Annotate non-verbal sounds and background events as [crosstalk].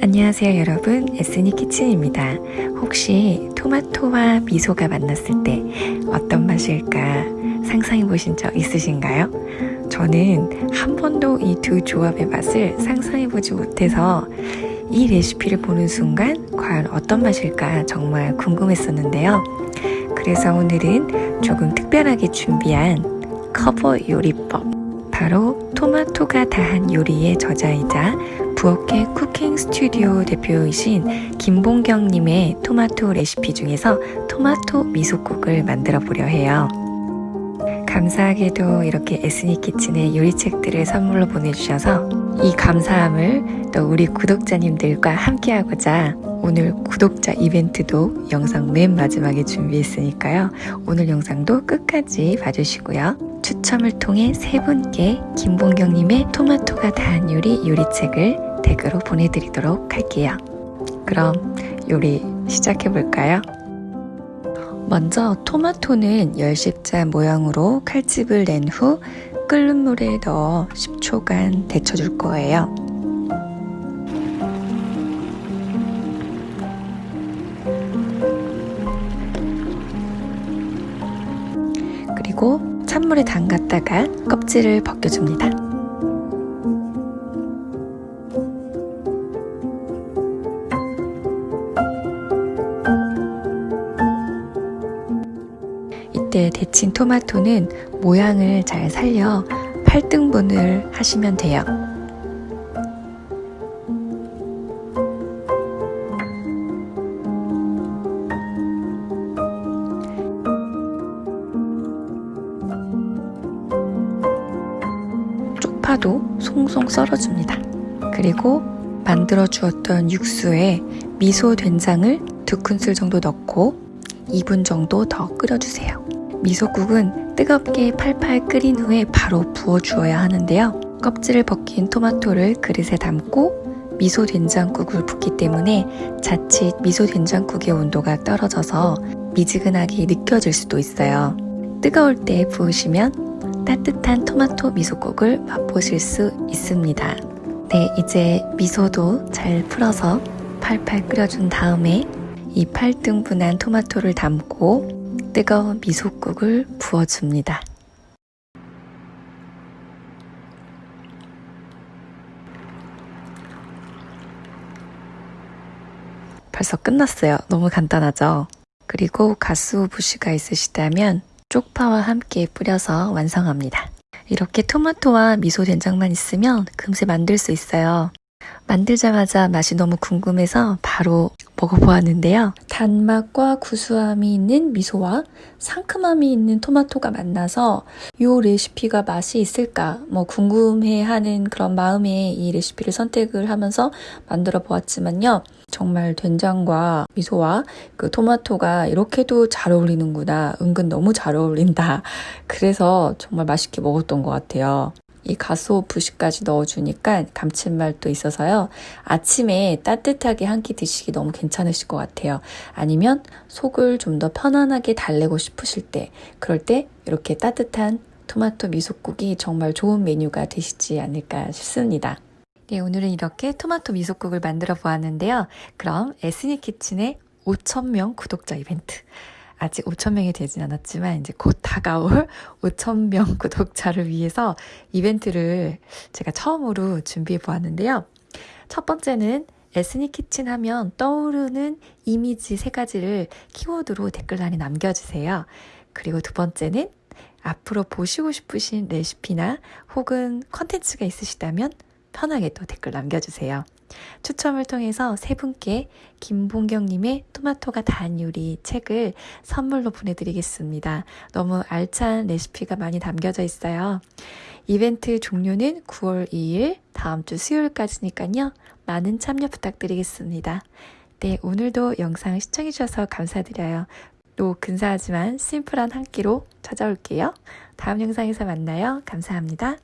안녕하세요 여러분. 에스니 키친입니다. 혹시 토마토와 미소가 만났을 때 어떤 맛일까 상상해 보신 적 있으신가요? 저는 한 번도 이 두 조합의 맛을 상상해 보지 못해서 이 레시피를 보는 순간 과연 어떤 맛일까 정말 궁금했었는데요. 그래서 오늘은 조금 특별하게 준비한 커버 요리법. 바로 토마토가 다한 요리의 저자이자 부엌의 쿠킹 스튜디오 대표이신 김봉경님의 토마토 레시피 중에서 토마토 미소국을 만들어 보려 해요. 감사하게도 이렇게 에스니 키친의 요리책들을 선물로 보내주셔서 이 감사함을 또 우리 구독자님들과 함께하고자 오늘 구독자 이벤트도 영상 맨 마지막에 준비했으니까요. 오늘 영상도 끝까지 봐주시고요. 추첨을 통해 세 분께 김봉경님의 토마토가 다한 요리 요리책을 댁으로 보내드리도록 할게요. 그럼 요리 시작해볼까요? 먼저 토마토는 열십자 모양으로 칼집을 낸 후 끓는 물에 넣어 10초간 데쳐줄 거예요. 그리고 찬물에 담갔다가 껍질을 벗겨줍니다. 이때 데친 토마토는 모양을 잘 살려 8등분을 하시면 돼요. 쪽파도 송송 썰어줍니다. 그리고 만들어 주었던 육수에 미소 된장을 두 큰술 정도 넣고 2분 정도 더 끓여주세요. 미소국은 뜨겁게 팔팔 끓인 후에 바로 부어 주어야 하는데요. 껍질을 벗긴 토마토를 그릇에 담고 미소 된장국을 붓기 때문에 자칫 미소 된장국의 온도가 떨어져서 미지근하게 느껴질 수도 있어요. 뜨거울 때 부으시면 따뜻한 토마토 미소국을 맛보실 수 있습니다. 네, 이제 미소도 잘 풀어서 팔팔 끓여준 다음에 이 8등분한 토마토를 담고 뜨거운 미소국을 부어줍니다. 벌써 끝났어요. 너무 간단하죠? 그리고 가스오부시가 있으시다면 쪽파와 함께 뿌려서 완성합니다. 이렇게 토마토와 미소 된장만 있으면 금세 만들 수 있어요. 만들자마자 맛이 너무 궁금해서 바로 먹어보았는데요. 단맛과 구수함이 있는 미소와 상큼함이 있는 토마토가 만나서 이 레시피가 맛이 있을까 뭐 궁금해하는 그런 마음에 이 레시피를 선택을 하면서 만들어 보았지만요. 정말 된장과 미소와 그 토마토가 이렇게도 잘 어울리는구나. 은근 너무 잘 어울린다. 그래서 정말 맛있게 먹었던 것 같아요. 이 가스오 부시까지 넣어주니까 감칠맛도 있어서요. 아침에 따뜻하게 한 끼 드시기 너무 괜찮으실 것 같아요. 아니면 속을 좀 더 편안하게 달래고 싶으실 때 그럴 때 이렇게 따뜻한 토마토 미소국이 정말 좋은 메뉴가 되시지 않을까 싶습니다. 네, 오늘은 이렇게 토마토 미소국을 만들어 보았는데요. 그럼 에스니 키친의 5천명 구독자 이벤트 아직 5천명이 되진 않았지만 이제 곧 다가올 [laughs] 5천명 구독자를 위해서 이벤트를 제가 처음으로 준비해 보았는데요. 첫 번째는 에스니 키친 하면 떠오르는 이미지 세 가지를 키워드로 댓글란에 남겨주세요. 그리고 두 번째는 앞으로 보시고 싶으신 레시피나 혹은 컨텐츠가 있으시다면 편하게 또 댓글 남겨주세요. 추첨을 통해서 세 분께 김봉경님의 토마토가 단 요리 책을 선물로 보내드리겠습니다. 너무 알찬 레시피가 많이 담겨져 있어요. 이벤트 종료는 9월 2일 다음 주 수요일까지니까요. 많은 참여 부탁드리겠습니다. 네, 오늘도 영상 시청해주셔서 감사드려요. 또 근사하지만 심플한 한 끼로 찾아올게요. 다음 영상에서 만나요. 감사합니다.